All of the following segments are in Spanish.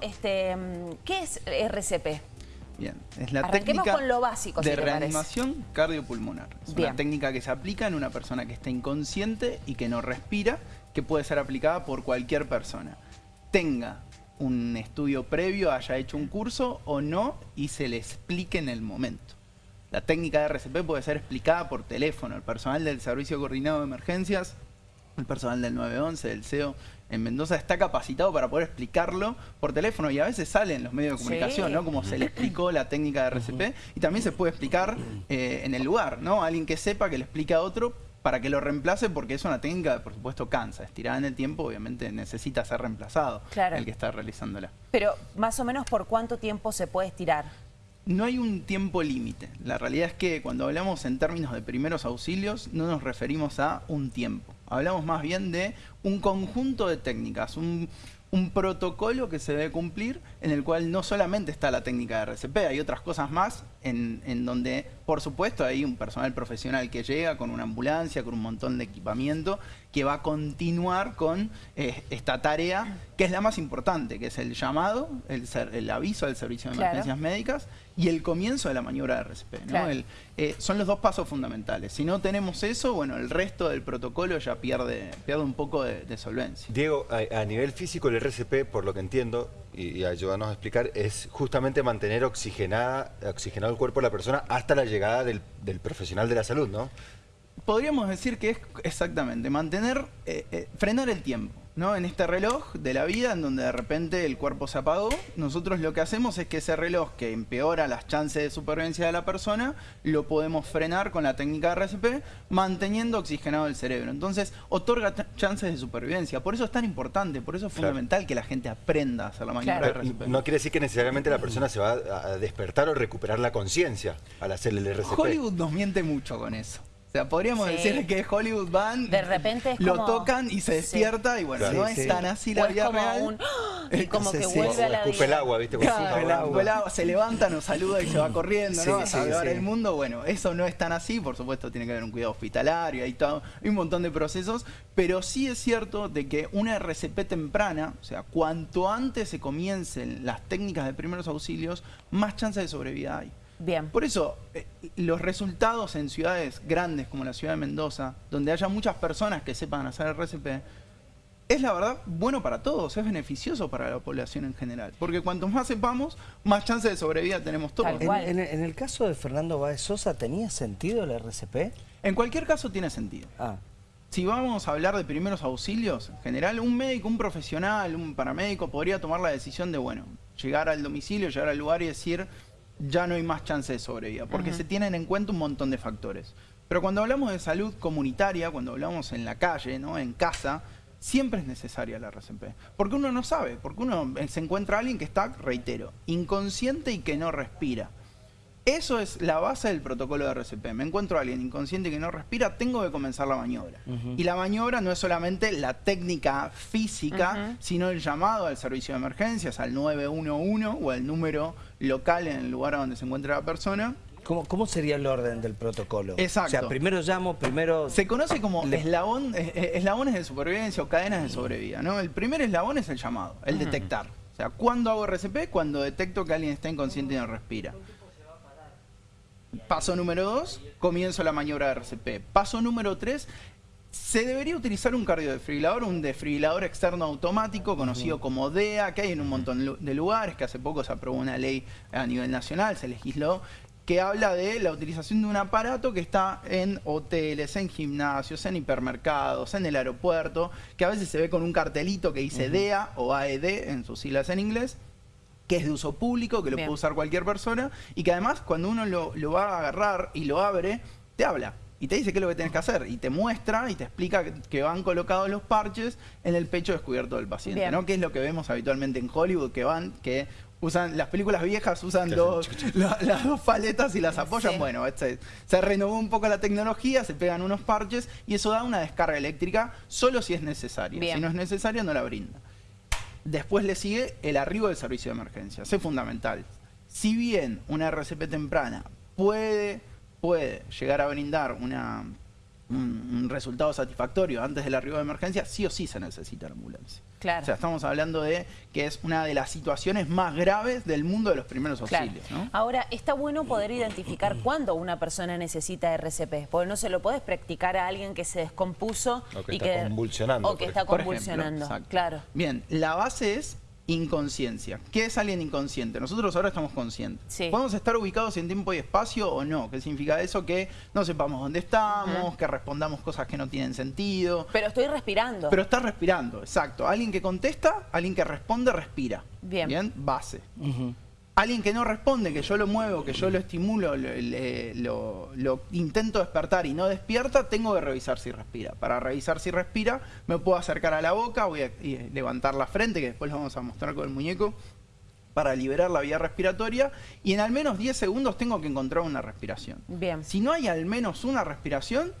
Este, ¿Qué es RCP? Bien, es la Arranquemos técnica con lo básico, de si reanimación cardiopulmonar. Es Bien. una técnica que se aplica en una persona que está inconsciente y que no respira, que puede ser aplicada por cualquier persona. Tenga un estudio previo, haya hecho un curso o no, y se le explique en el momento. La técnica de RCP puede ser explicada por teléfono. El personal del Servicio Coordinado de Emergencias, el personal del 911, del CEO en Mendoza está capacitado para poder explicarlo por teléfono y a veces sale en los medios de comunicación, Sí. ¿no? Como se le explicó la técnica de RCP y también se puede explicar eh, en el lugar, ¿no? Alguien que sepa que le explique a otro para que lo reemplace porque es una técnica que por supuesto cansa, estirada en el tiempo obviamente necesita ser reemplazado Claro. el que está realizándola. Pero más o menos por cuánto tiempo se puede estirar. No hay un tiempo límite. La realidad es que cuando hablamos en términos de primeros auxilios no nos referimos a un tiempo. Hablamos más bien de un conjunto de técnicas, un, un protocolo que se debe cumplir en el cual no solamente está la técnica de RCP, hay otras cosas más en, en donde, por supuesto, hay un personal profesional que llega con una ambulancia, con un montón de equipamiento, que va a continuar con eh, esta tarea, que es la más importante, que es el llamado, el, ser- el aviso del servicio de Claro. emergencias médicas y el comienzo de la maniobra de RCP. ¿no? Claro. El- eh, son los dos pasos fundamentales. Si no tenemos eso, bueno, el resto del protocolo ya pierde, pierde un poco de, de solvencia. Diego, a, a nivel físico el RCP, por lo que entiendo, y, ayúdanos a explicar, es justamente mantener oxigenada, oxigenado el cuerpo de la persona hasta la llegada del, del profesional de la salud, ¿no? Podríamos decir que es exactamente mantener, eh, eh, frenar el tiempo. ¿No? En este reloj de la vida, en donde de repente el cuerpo se apagó, nosotros lo que hacemos es que ese reloj que empeora las chances de supervivencia de la persona, lo podemos frenar con la técnica de RCP, manteniendo oxigenado el cerebro. Entonces, otorga ch- chances de supervivencia. Por eso es tan importante, por eso es Claro. fundamental que la gente aprenda a hacer la maniobra Claro. RCP. no quiere decir que necesariamente la persona se va a, a despertar o recuperar la conciencia al hacer el RCP. Hollywood nos miente mucho con eso. O sea, podríamos Sí. decir que Hollywood van, De repente es lo como- tocan y se Sí. despierta y bueno, Claro. no Sí, es sí. tan así la vida como real. un... Y como Sí, que sí. vuelve a la escupe el vida. agua, ¿viste? Claro, el agua. el agua, se levanta, nos saluda y se va corriendo, Sí, ¿no? A sí, salvar sí. el mundo. Bueno, eso no es tan así, por supuesto tiene que haber un cuidado hospitalario, hay, todo, hay un montón de procesos, pero sí es cierto de que una RCP temprana, o sea, cuanto antes se comiencen las técnicas de primeros auxilios, más chances de sobrevida hay. Bien. Por eso, eh, los resultados en ciudades grandes como la ciudad de Mendoza, donde haya muchas personas que sepan hacer RCP, es la verdad bueno para todos, es beneficioso para la población en general. Porque cuanto más sepamos, más chances de sobrevida tenemos todos. En, cual. en- en el caso de Fernando Báez Sosa, ¿tenía sentido el RCP? En cualquier caso tiene sentido. Ah, Si vamos a hablar de primeros auxilios, en general, un médico, un profesional, un paramédico podría tomar la decisión de, bueno, llegar al domicilio, llegar al lugar y decir, ya no hay más chance de sobrevida, porque se tienen en cuenta un montón de factores. Pero cuando hablamos de salud comunitaria, cuando hablamos en la calle, ¿no? en casa, siempre es necesaria la RCP. Porque uno no sabe, porque uno eh, se encuentra a alguien que está, reitero, inconsciente y que no respira. Eso es la base del protocolo de RCP. Me encuentro a alguien inconsciente que no respira, tengo que comenzar la maniobra. Y la maniobra no es solamente la técnica física, sino el llamado al servicio de emergencias, al 911 o al número local en el lugar donde se encuentra la persona. ¿cómo, cómo sería el orden del protocolo? Exacto. O sea, primero llamo, primero... Se conoce como Le- eslabón, eh, eh, eslabones de supervivencia o cadenas de sobrevida. ¿no? El primer eslabón es el llamado, el detectar. O sea, ¿cuándo hago RCP? Cuando detecto que alguien está inconsciente y no respira. Paso número dos, comienzo la maniobra de RCP. Paso número tres, se debería utilizar un cardiodefibrilador, un desfibrilador externo automático conocido como DEA, que hay en un montón de lugares, que hace poco se aprobó una ley a nivel nacional, se legisló, que habla de la utilización de un aparato que está en hoteles, en gimnasios, en hipermercados, en el aeropuerto, que a veces se ve con un cartelito que dice DEA o AED en sus siglas en inglés, que es de uso público, que lo Bien. puede usar cualquier persona, y que además cuando uno lo, lo va a agarrar y lo abre, te habla. Y te dice qué es lo que tienes que hacer. Y te muestra y te explica que- que van colocados los parches en el pecho descubierto del paciente. Bien. ¿no? Que es lo que vemos habitualmente en Hollywood, que van, que usan, las películas viejas usan dos, la- las dos paletas y las apoyan. Sí. Bueno, este- se renovó un poco la tecnología, se pegan unos parches y eso da una descarga eléctrica solo si es necesaria. Bien. Si no es necesaria, no la brinda. Después le sigue el arribo del servicio de emergencias. Es fundamental. Si bien una RCP temprana puede, puede llegar a brindar una, un, un resultado satisfactorio antes del arribo de emergencia, sí o sí se necesita la ambulancia. Claro. O sea, estamos hablando de que es una de las situaciones más graves del mundo de los primeros Claro. auxilios. ¿no? Ahora, está bueno poder identificar cuándo una persona necesita RCP, porque no se lo puedes practicar a alguien que se descompuso O que y está convulsionando, o que está ejemplo, convulsionando. claro. Bien, la base es inconsciencia. ¿Qué es alguien inconsciente? Nosotros ahora estamos conscientes. Sí. ¿Podemos estar ubicados en tiempo y espacio o no? ¿Qué significa eso? Que no sepamos dónde estamos, que respondamos cosas que no tienen sentido. Pero estoy respirando. Pero está respirando, exacto. Alguien que contesta, alguien que responde, respira. Bien. Bien, base. Alguien que no responde, que yo lo muevo, que yo lo estimulo, lo, le- lo- lo intento despertar y no despierta, tengo que revisar si respira. Para revisar si respira, me puedo acercar a la boca, voy a y levantar la frente, que después lo vamos a mostrar con el muñeco, para liberar la vía respiratoria. Y en al menos 10 segundos tengo que encontrar una respiración. Bien. Si no hay al menos una respiración,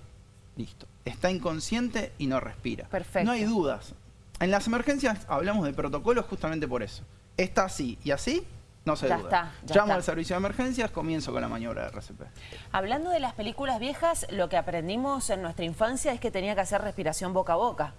listo. Está inconsciente y no respira. Perfecto. No hay dudas. En las emergencias hablamos de protocolos justamente por eso. Está así y así, no se Ya duda. está, ya Llamo está. al servicio de emergencias, comienzo con la maniobra de RCP. Hablando de las películas viejas, lo que aprendimos en nuestra infancia es que tenía que hacer respiración boca a boca.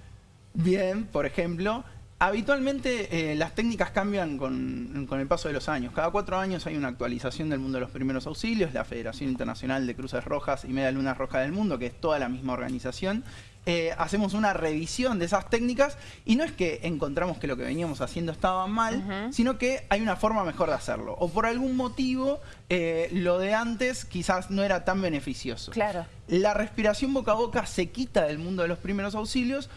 Bien, por ejemplo, habitualmente eh, las técnicas cambian con, con el paso de los años. Cada cuatro años hay una actualización del mundo de los primeros auxilios, la Federación Internacional de Cruces Rojas y Media Lunas Rojas del Mundo, que es toda la misma organización. Eh, hacemos una revisión de esas técnicas y no es que encontramos que lo que veníamos haciendo estaba mal, sino que hay una forma mejor de hacerlo. O por algún motivo eh, lo de antes quizás no era tan beneficioso. Claro. La respiración boca a boca se quita del mundo de los primeros auxilios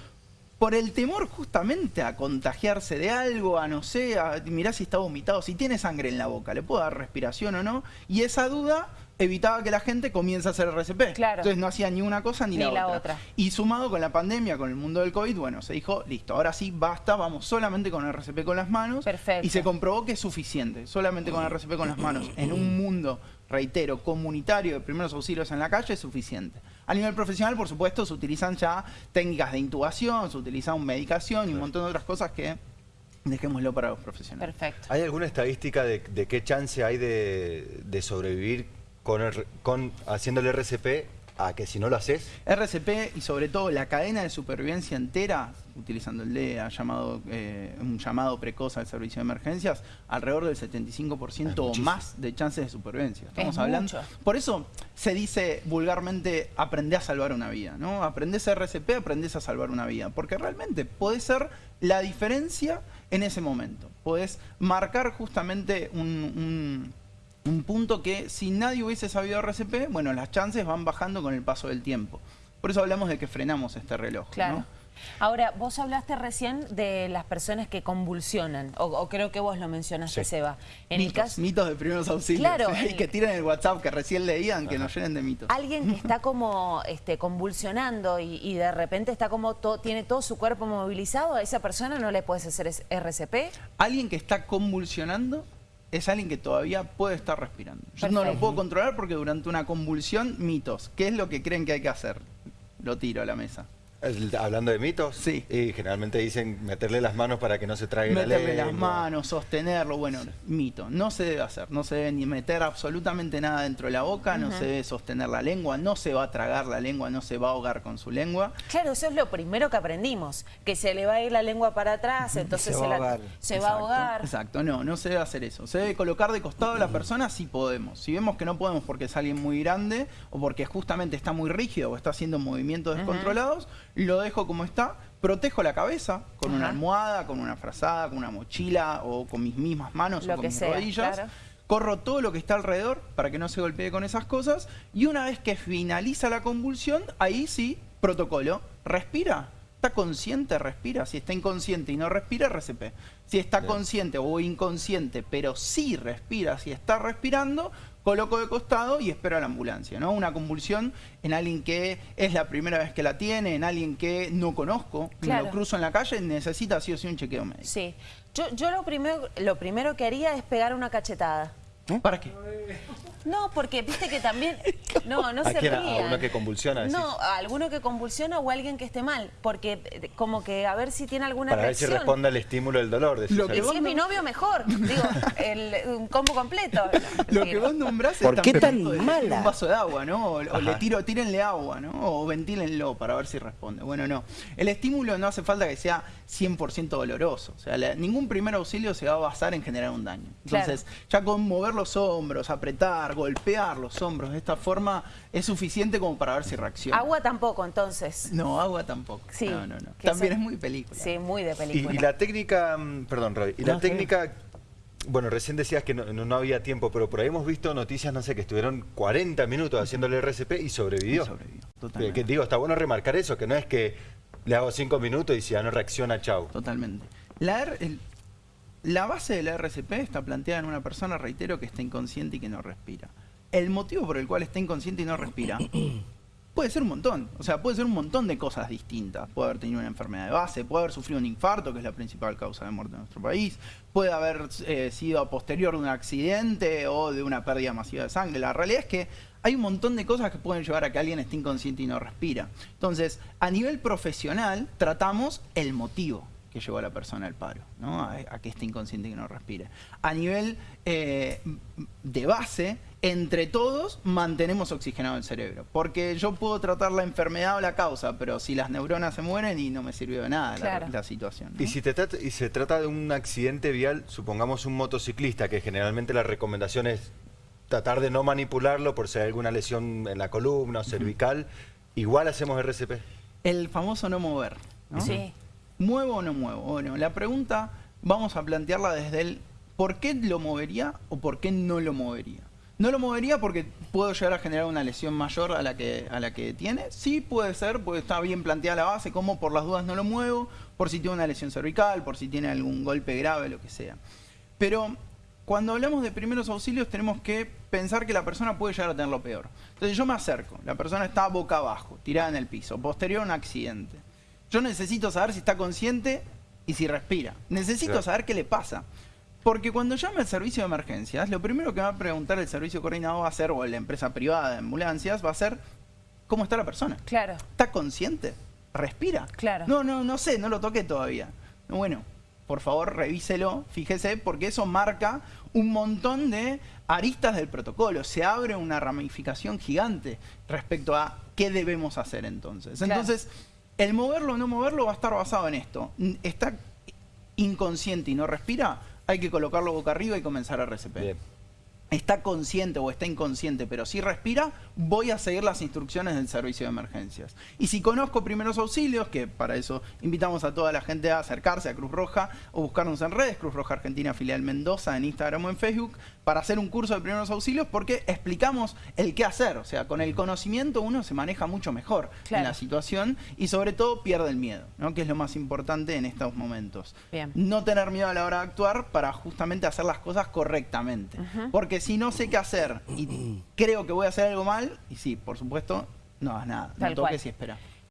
por el temor justamente a contagiarse de algo, a no sé, a mirar si está vomitado, si tiene sangre en la boca, le puedo dar respiración o no. Y esa duda evitaba que la gente comience a hacer RCP. Claro. Entonces no hacía ni una cosa ni, Ni la, la otra. otra. Y sumado con la pandemia, con el mundo del COVID, bueno, se dijo, listo, ahora sí, basta, vamos solamente con RCP con las manos. Perfecto. Y se comprobó que es suficiente, solamente con RCP con las manos, en un mundo, reitero, comunitario de primeros auxilios en la calle es suficiente. A nivel profesional, por supuesto, se utilizan ya técnicas de intubación, se utilizan medicación y un montón de otras cosas que dejémoslo para los profesionales. Perfecto. ¿Hay alguna estadística de, de qué chance hay de, de sobrevivir con, el- con haciendo el RCP a que si no lo haces? RCP y sobre todo la cadena de supervivencia entera, utilizando el DEA, llamado, eh, un llamado precoz al servicio de emergencias, alrededor del 75% Es o más de chances de supervivencia. Estamos Es hablando. mucho. Por eso se dice vulgarmente aprende a salvar una vida, ¿no? Aprendés RCP, aprendés a salvar una vida. Porque realmente puede ser la diferencia en ese momento. Podés marcar justamente un, un- un punto que si nadie hubiese sabido RCP, bueno, las chances van bajando con el paso del tiempo. Por eso hablamos de que frenamos este reloj. ¿no? Claro. Ahora, vos hablaste recién de las personas que convulsionan, o, o creo que vos lo mencionaste, Sí. Seba. En el mitos, caso, mitos de primeros auxilios. Claro, ¿sí? el- que tiren el WhatsApp que recién leían, que nos llenen de mitos. alguien que está como este, convulsionando y, y de repente está como to- tiene todo su cuerpo movilizado, a esa persona no le puedes hacer RCP. Alguien que está convulsionando es alguien que todavía puede estar respirando. Yo no lo puedo controlar porque durante una convulsión, mitos. ¿Qué es lo que creen que hay que hacer? Lo tiro a la mesa. El- Hablando de mitos, Sí. y generalmente dicen meterle las manos para que no se trague la Meterle las lengua. manos, sostenerlo, bueno, mito. No se debe hacer, no se debe ni meter absolutamente nada dentro de la boca, no se debe sostener la lengua, no se va a tragar la lengua, no se va a ahogar con su lengua. Claro, eso es lo primero que aprendimos, que se le va a ir la lengua para atrás, entonces se va a la- ahogar. se va a Exacto, ahogar. Exacto, no, no se debe hacer eso. Se debe colocar de costado a la persona si podemos. Si vemos que no podemos porque es alguien muy grande o porque justamente está muy rígido o está haciendo movimientos descontrolados, lo dejo como está, protejo la cabeza con una almohada, con una frazada, con una mochila o con mis mismas manos Lo o con mis sea, rodillas. claro. Corro todo lo que está alrededor para que no se golpee con esas cosas y una vez que finaliza la convulsión, ahí sí, protocolo, respira. ¿Está consciente? Respira. Si está inconsciente y no respira, RCP. Si está Bien. consciente o inconsciente, pero sí respira, si está respirando, coloco de costado y espero a la ambulancia. ¿no? Una convulsión en alguien que es la primera vez que la tiene, en alguien que no conozco, me Claro. lo cruzo en la calle, necesita sí o sí un chequeo médico. Sí. Yo, yo lo, primero, lo primero que haría es pegar una cachetada. ¿Para qué? No, porque viste que también... No, no ¿A se quién? ¿A rían. uno que convulsiona, decís? No, a alguno que convulsiona o a alguien que esté mal. Porque eh, como que a ver si tiene alguna Para ver si reacción. responde al estímulo del dolor. decís Lo Y que algo. si es mi novio, mejor. Digo, el, un combo completo. Lo que vos nombrás ¿Por es qué tan perfecto de decir mala? un vaso de agua, ¿no? O, o le tiro, tírenle agua, ¿no? O ventílenlo para ver si responde. Bueno, no. El estímulo no hace falta que sea 100% doloroso. O sea, la- ningún primer auxilio se va a basar en generar un daño. Entonces, ya con mover los hombros, apretar, golpear los hombros de esta forma es suficiente como para ver si reacciona. Agua tampoco, entonces. No, agua tampoco. Sí, No, no, no. También es muy película. Sí, muy de película. y la técnica, mm, perdón Roy, y la técnica, bueno, recién decías que no, no- no había tiempo, pero por ahí hemos visto noticias, no sé, que estuvieron 40 minutos haciéndole RCP y sobrevivió. Y sobrevivió, Que- totalmente. que digo, está bueno remarcar eso, que no es que le hago 5 minutos y si ya no reacciona, chau. Totalmente. La, el- la base de la RCP está planteada en una persona, reitero, que está inconsciente y que no respira. El motivo por el cual está inconsciente y no respira puede ser un montón. O sea, puede ser un montón de cosas distintas. Puede haber tenido una enfermedad de base, puede haber sufrido un infarto, que es la principal causa de muerte en nuestro país, puede haber eh, sido a posterior de un accidente o de una pérdida masiva de sangre. La realidad es que hay un montón de cosas que pueden llevar a que alguien esté inconsciente y no respira. Entonces, a nivel profesional, tratamos el motivo que llevó a la persona al paro, ¿no? a, a que esté inconsciente y que no respire. A nivel eh, de base, entre todos mantenemos oxigenado el cerebro, porque yo puedo tratar la enfermedad o la causa, pero si las neuronas se mueren y no me sirvió de nada la- Claro. la, situación. ¿no? Y si te trata- y se trata de un accidente vial, supongamos un motociclista, que generalmente la recomendación es tratar de no manipularlo por si hay alguna lesión en la columna o cervical, igual hacemos RCP. El famoso no mover. ¿no? Sí. ¿Muevo o no muevo? Bueno, la pregunta vamos a plantearla desde el ¿por qué lo movería o por qué no lo movería? No lo movería porque puedo llegar a generar una lesión mayor a la que, a la que tiene. Sí puede ser, porque está bien planteada la base, como por las dudas no lo muevo, por si tiene una lesión cervical, por si tiene algún golpe grave, lo que sea. Pero cuando hablamos de primeros auxilios tenemos que pensar que la persona puede llegar a tener lo peor. Entonces yo me acerco, la persona está boca abajo, tirada en el piso, posterior a un accidente. Yo necesito saber si está consciente y si respira. Necesito Claro. saber qué le pasa. Porque cuando llame al servicio de emergencias, lo primero que va a preguntar el servicio coordinado va a ser, o la empresa privada de ambulancias, va a ser cómo está la persona. Claro. ¿Está consciente? ¿Respira? Claro. No, no, no sé, no lo toqué todavía. Bueno, por favor, revíselo, fíjese, porque eso marca un montón de aristas del protocolo. Se abre una ramificación gigante respecto a qué debemos hacer entonces. Claro. Entonces, el moverlo o no moverlo va a estar basado en esto. Está inconsciente y no respira, hay que colocarlo boca arriba y comenzar a Bien. Está consciente o está inconsciente, pero si respira, voy a seguir las instrucciones del servicio de emergencias. Y si conozco primeros auxilios, que para eso invitamos a toda la gente a acercarse a Cruz Roja o buscarnos en redes, Cruz Roja Argentina Filial Mendoza en Instagram o en Facebook, para hacer un curso de primeros auxilios porque explicamos el qué hacer. O sea, con el conocimiento uno se maneja mucho mejor Claro. en la situación y sobre todo pierde el miedo, ¿no? que es lo más importante en estos momentos. Bien. No tener miedo a la hora de actuar para justamente hacer las cosas correctamente. Porque si no sé qué hacer y creo que voy a hacer algo mal, y sí, por supuesto, no hagas nada. Tal no toques cual. y espera.